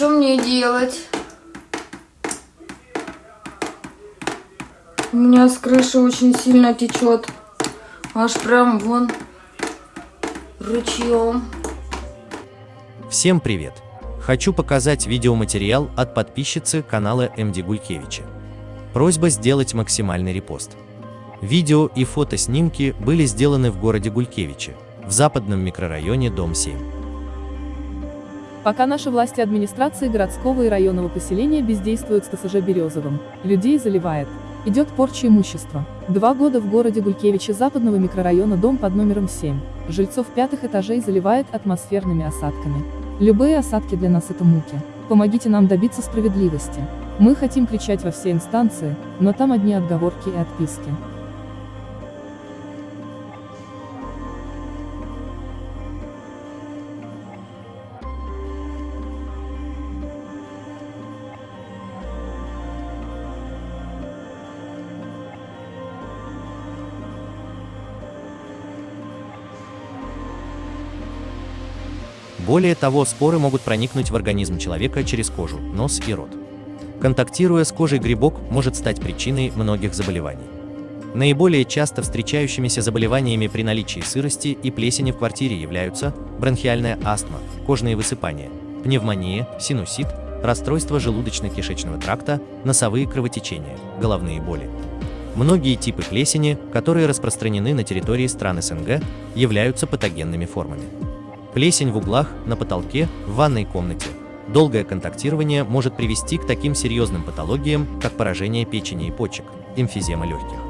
что мне делать? У меня с крыши очень сильно течет. Аж прям вон ручьем. Всем привет! Хочу показать видеоматериал от подписчицы канала МД Гулькевича. Просьба сделать максимальный репост. Видео и фотоснимки были сделаны в городе Гулькевиче, в западном микрорайоне Дом 7. Пока наши власти администрации городского и районного поселения бездействуют с ТСЖ Березовым, людей заливает. Идет порча имущества. Два года в городе Гулькевиче западного микрорайона дом под номером 7. Жильцов пятых этажей заливает атмосферными осадками. Любые осадки для нас это муки. Помогите нам добиться справедливости. Мы хотим кричать во все инстанции, но там одни отговорки и отписки. Более того, споры могут проникнуть в организм человека через кожу, нос и рот. Контактируя с кожей грибок может стать причиной многих заболеваний. Наиболее часто встречающимися заболеваниями при наличии сырости и плесени в квартире являются бронхиальная астма, кожные высыпания, пневмония, синусит, расстройство желудочно-кишечного тракта, носовые кровотечения, головные боли. Многие типы плесени, которые распространены на территории стран СНГ, являются патогенными формами. Плесень в углах, на потолке, в ванной комнате. Долгое контактирование может привести к таким серьезным патологиям, как поражение печени и почек, эмфизема легких.